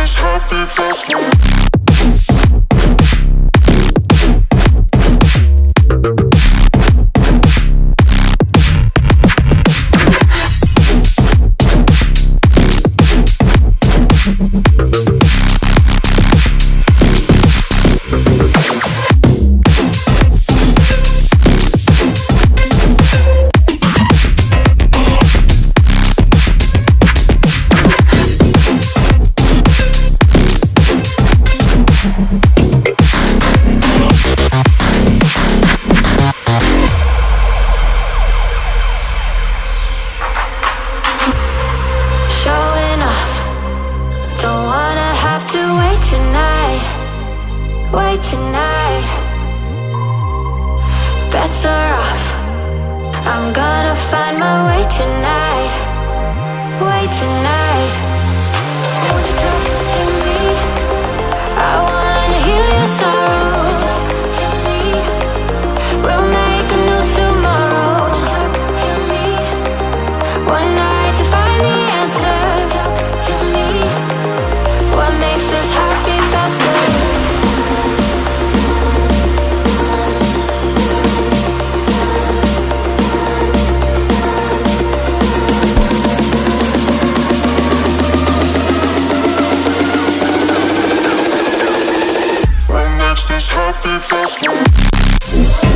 this happy fast Wait tonight. Better off. I'm gonna find my way tonight. Wait tonight. Won't you talk is happy fast.